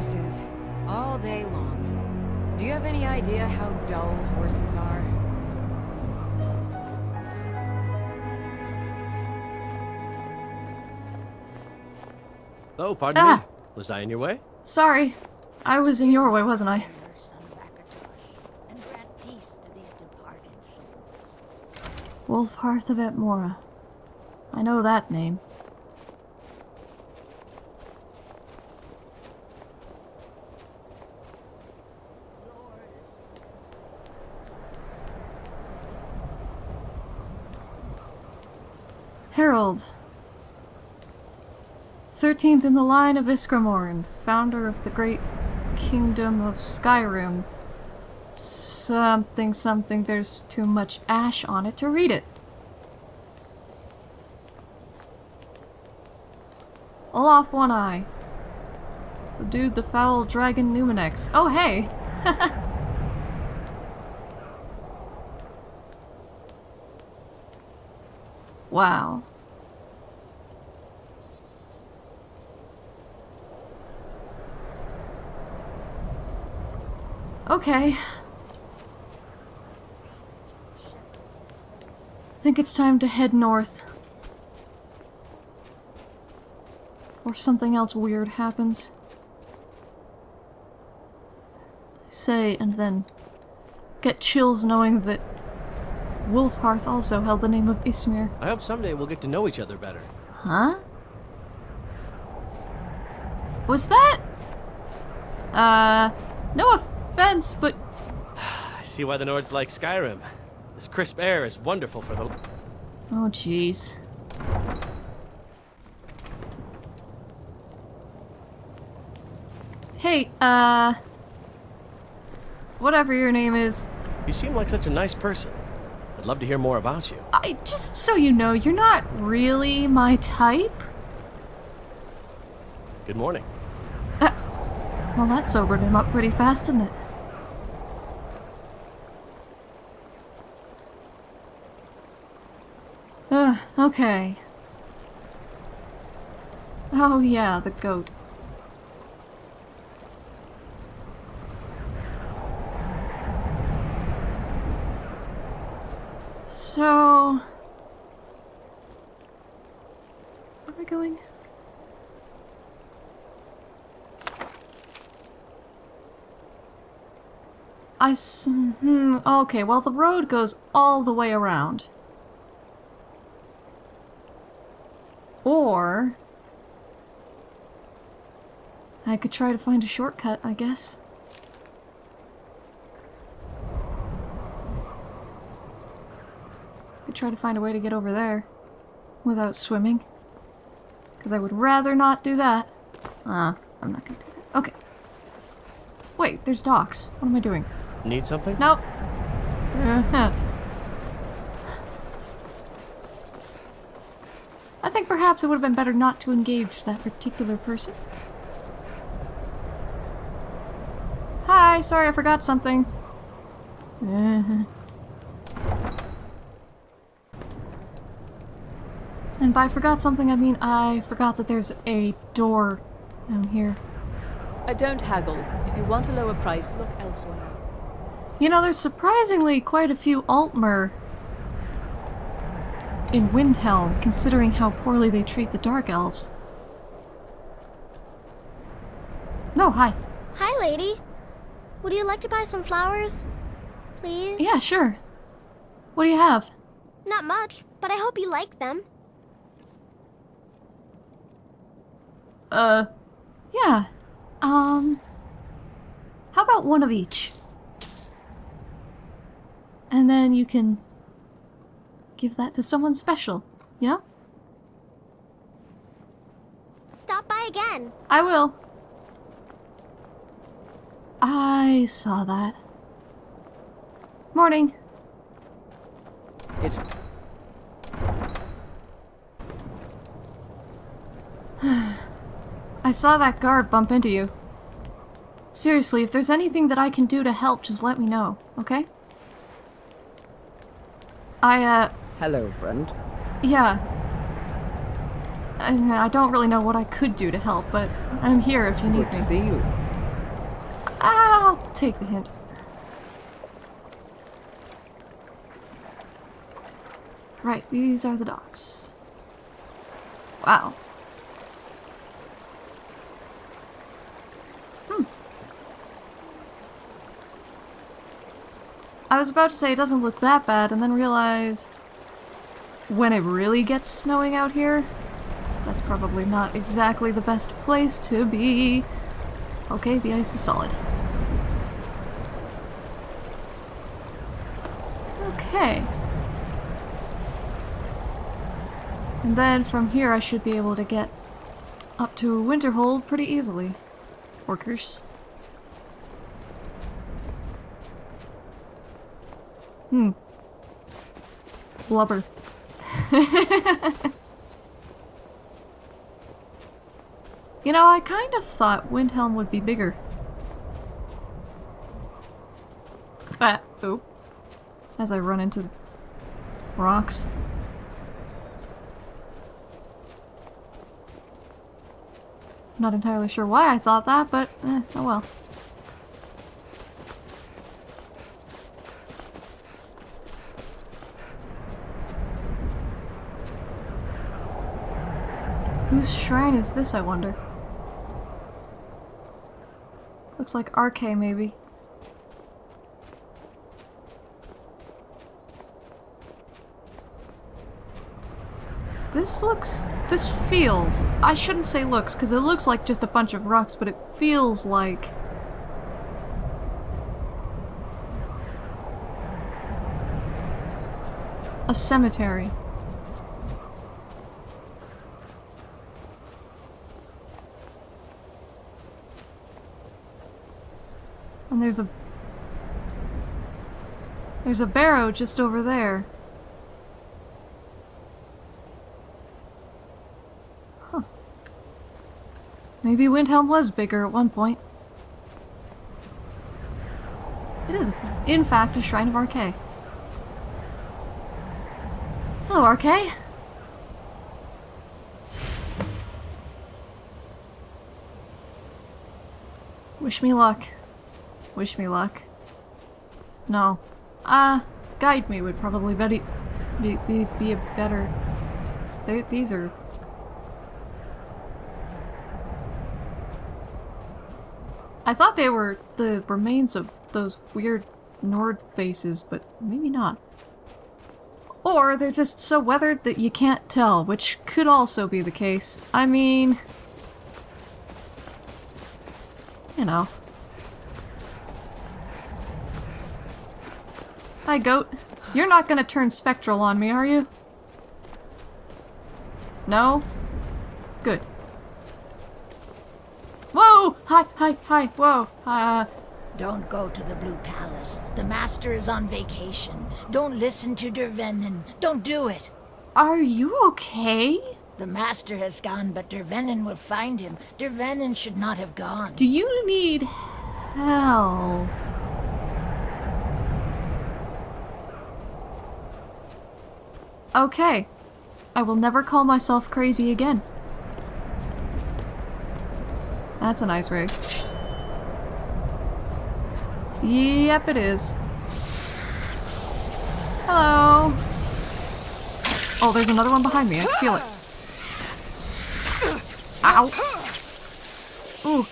horses. All day long. Do you have any idea how dull horses are? Oh, pardon Ah. me. Was I in your way? Sorry. I was in your way, wasn't I? Your son Rakatosh, and grant peace to these departed souls. Wulfharth of Atmora. I know that name. 13th in the line of Ysgramor, founder of the great kingdom of Skyrim. Something, something, there's too much ash on it to read it. Olaf One Eye. Subdued the foul dragon Numinex. Oh, hey! wow. Okay. I think it's time to head north. Or something else weird happens. I say, and then get chills knowing that Wulfharth also held the name of Ysmir. I hope someday we'll get to know each other better. Huh? Was that? Uh, no offense, but I see why the Nords like Skyrim. This crisp air is wonderful for the... oh jeez. Hey, uh, whatever your name is, You seem like such a nice person. I'd love to hear more about you. I just so you know, you're not really my type. Good morning. Well, that sobered him up pretty fast, didn't it? Ugh, okay. Oh yeah, the goat. So... Where are we going? I hmm, okay, well the road goes all the way around. Or... I could try to find a shortcut, I guess. I Could try to find a way to get over there. Without swimming. Because I would rather not do that. Ah, I'm not gonna do that. Okay. Wait, there's docks. What am I doing? Need something? Nope. Uh-huh. I think perhaps it would have been better not to engage that particular person. Hi, sorry I forgot something. Uh-huh. And by forgot something, I mean I forgot that there's a door down here. I don't haggle. If you want a lower price, look elsewhere. You know, there's surprisingly quite a few Altmer in Windhelm, considering how poorly they treat the Dark Elves. No, hi. Hi, lady. Would you like to buy some flowers? Please? Yeah, sure. What do you have? Not much, but I hope you like them. Uh, yeah. Um, how about one of each? And then you can give that to someone special, you know? Stop by again. I will. I saw that. Morning. It's I saw that guard bump into you. Seriously, if there's anything that I can do to help, just let me know, okay? I, uh, hello, friend. yeah. I, I don't really know what I could do to help, but I'm here if you need Good to see you. I'll take the hint. Right, these are the docks. Wow. Hmm. I was about to say it doesn't look that bad, and then realized when it really gets snowing out here, that's probably not exactly the best place to be. Okay, the ice is solid. Okay. And then from here I should be able to get up to Winterhold pretty easily. Workers. Hmm. Blubber. you know, I kind of thought Windhelm would be bigger. Ah, oop. As I run into rocks. Not entirely sure why I thought that, but eh, oh well. Whose shrine is this, I wonder? Looks like Arkay, maybe. This looks... this feels... I shouldn't say looks, because it looks like just a bunch of rocks, but it feels like... A cemetery. There's a... There's a barrow just over there. Huh. Maybe Windhelm was bigger at one point. It is, in fact, a Shrine of Arkay. Hello, Arkay. Wish me luck. Wish me luck. No. Ah, uh, guide me would probably be, be, be, be a better... They, these are... I thought they were the remains of those weird Nord bases, but maybe not. Or they're just so weathered that you can't tell, which could also be the case. I mean... You know. Hi, goat. You're not gonna turn spectral on me, are you? No? Good. Whoa! Hi, hi, hi, whoa, uh... Don't go to the Blue Palace. The Master is on vacation. Don't listen to Dervenin. Don't do it. Are you okay? The Master has gone, but Dervenin will find him. Dervenin should not have gone. Do you need help? Okay. I will never call myself crazy again. That's a nice rig. Yep, it is. Hello. Oh, there's another one behind me. I feel it. Ow. Ooh.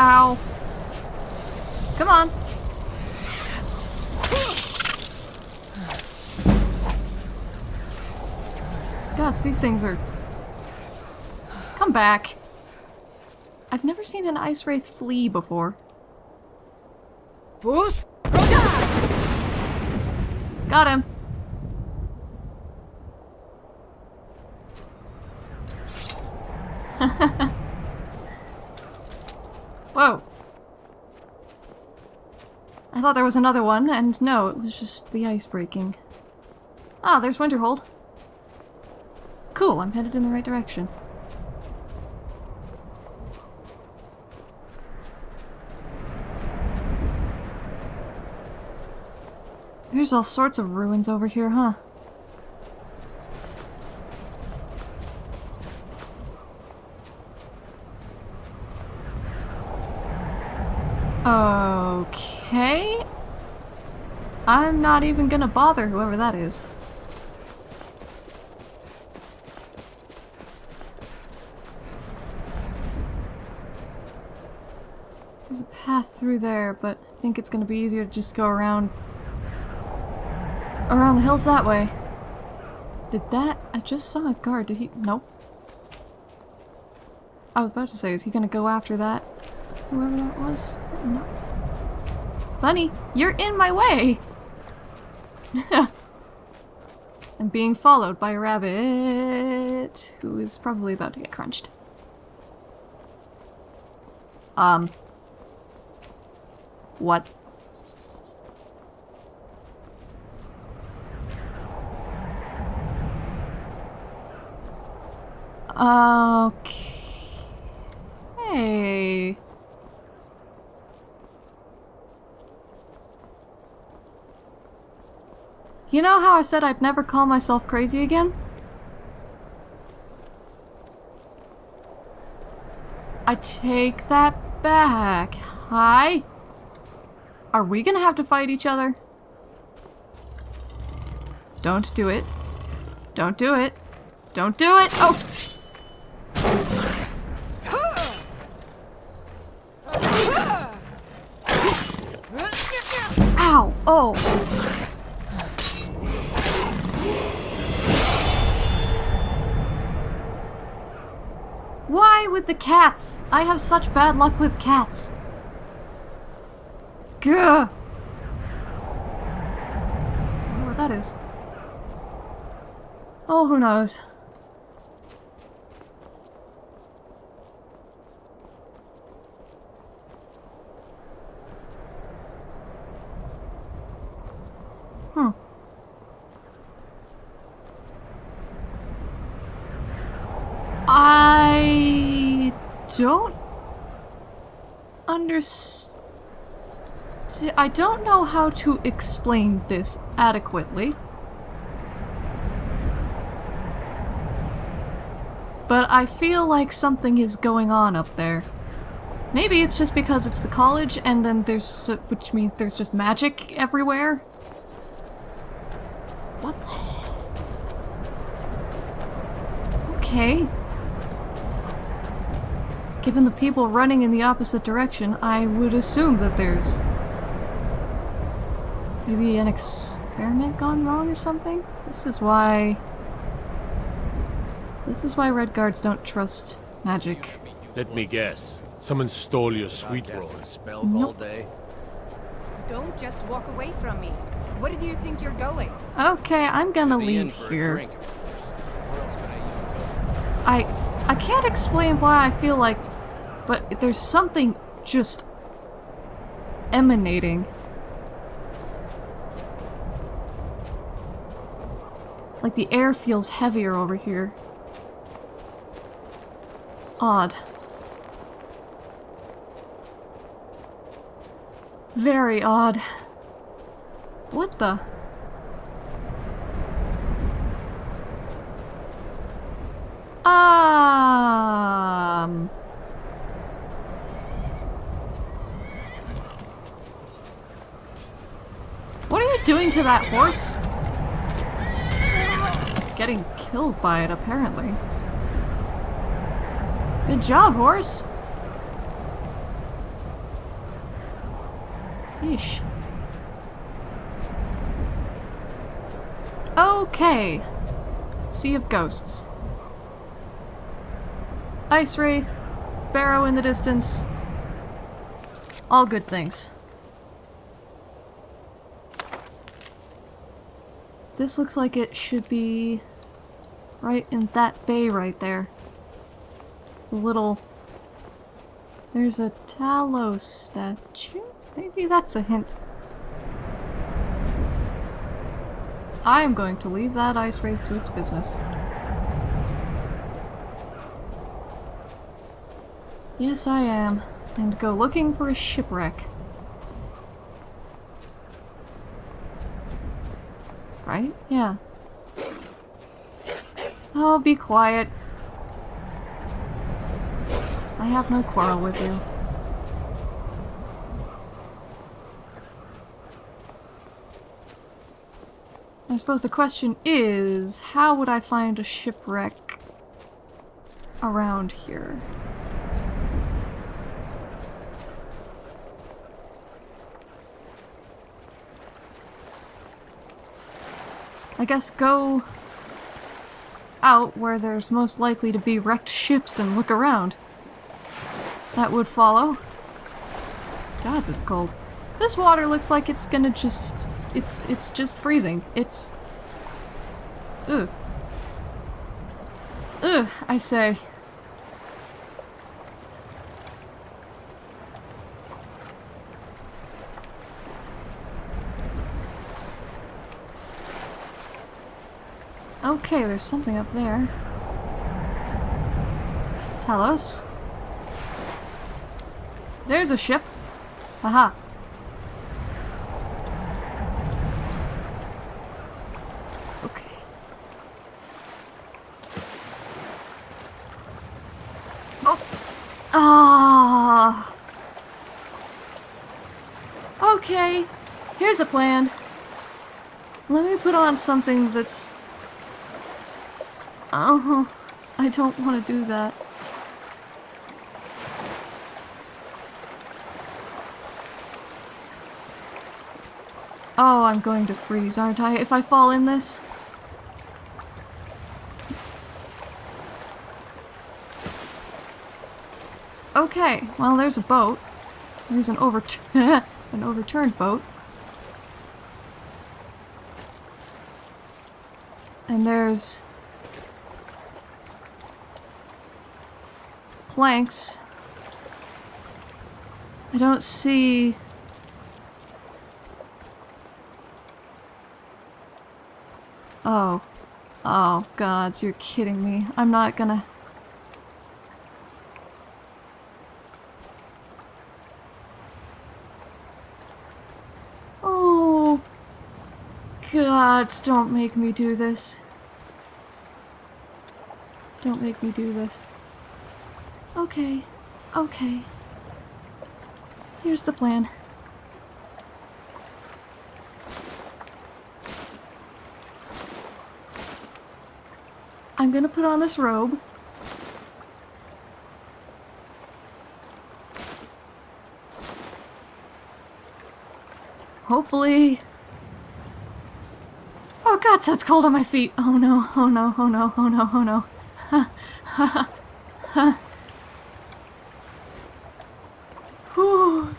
Ow. Come on. Gosh, these things are... Come back. I've never seen an ice wraith flee before. Fools! Got him. Whoa. I thought there was another one, and no, it was just the ice breaking. Ah, there's Winterhold. Cool, I'm headed in the right direction. There's all sorts of ruins over here, huh? Okay. I'm not even gonna bother whoever that is. There's a path through there, but I think it's gonna be easier to just go around around the hills that way. Did that? I just saw a guard. Did he? Nope. I was about to say, is he gonna go after that? Whoever that was? No. Bunny, you're in my way! I'm being followed by a rabbit who is probably about to get crunched. Um. What? Okay. You know how I said I'd never call myself crazy again? I take that back. Hi? Are we gonna have to fight each other? Don't do it. Don't do it. Don't do it! Oh! Ow! Oh! Why with the cats? I have such bad luck with cats. Gah! I wonder what that is. Oh, who knows? Hmm. I don't understand. I don't know how to explain this adequately. But I feel like something is going on up there. Maybe it's just because it's the college and then there's, which means there's just magic everywhere. What? Okay. Given the people running in the opposite direction, I would assume that there's maybe an experiment gone wrong or something? This is why... This is why Red Guards don't trust magic. Let me guess. Someone stole your sweet roll. Spells all Nope. day. Don't just walk away from me. Where do you think you're going? Okay, I'm gonna Be leave here. drink. Where else could I use a I I can't explain why I feel like, but there's something just emanating. Like the air feels heavier over here. Odd. Very odd. What the? Um. What are you doing to that horse? Getting killed by it, apparently. Good job, horse. Yeesh. Okay. Sea of Ghosts. Ice Wraith, Barrow in the distance. All good things. This looks like it should be right in that bay right there. The little... There's a Talos statue? Maybe that's a hint. I am going to leave that Ice Wraith to its business. Yes, I am. And go looking for a shipwreck. right? Yeah. Oh, be quiet. I have no quarrel with you. I suppose the question is, how would I find a shipwreck around here? I guess go out where there's most likely to be wrecked ships and look around. That would follow. Gods, it's cold. This water looks like it's gonna just... It's, it's just freezing. It's... Ugh. Ugh, I say. Okay, there's something up there. Talos. There's a ship. Aha. Okay. Oh. Ah. Okay. Here's a plan. Let me put on something that's Oh, I don't want to do that. Oh, I'm going to freeze, aren't I, if I fall in this? Okay, well there's a boat. There's an overt an overturned boat. And there's planks. I don't see... Oh. Oh, gods, you're kidding me. I'm not gonna... Oh... Gods, don't make me do this. Don't make me do this. Okay. Okay. Here's the plan. I'm gonna put on this robe. Hopefully... Oh god, that's cold on my feet! Oh no, oh no, oh no, oh no, oh no. Ha, ha, ha, ha. Whew.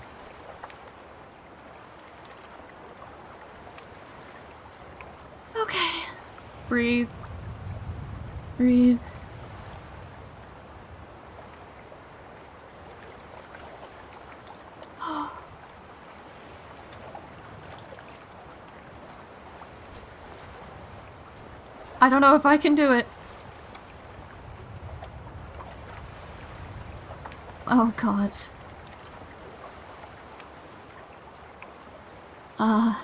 Okay. Breathe. Breathe. I don't know if I can do it. Oh god. Uh...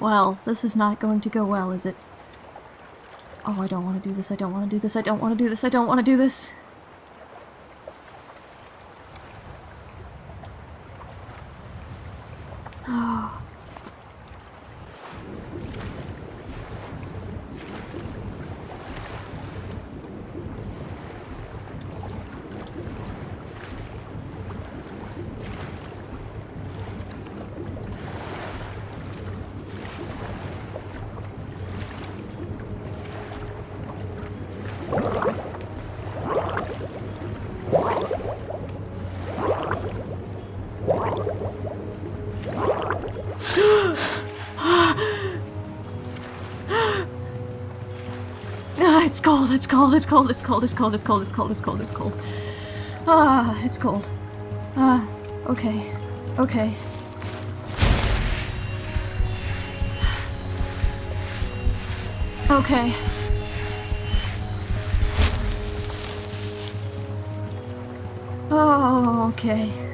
Well, this is not going to go well, is it? Oh, I don't want to do this, I don't want to do this, I don't want to do this, I don't want to do this. Oh. It's cold, it's cold, it's cold, it's cold, it's cold, it's cold, it's cold, it's cold, it's cold. Ah, it's cold. Ah, okay. Okay. Okay. Oh. Okay.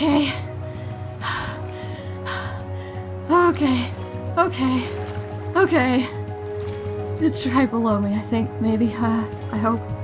Okay. Okay. Okay. Okay. It's right below me, I think, maybe. Uh, I hope.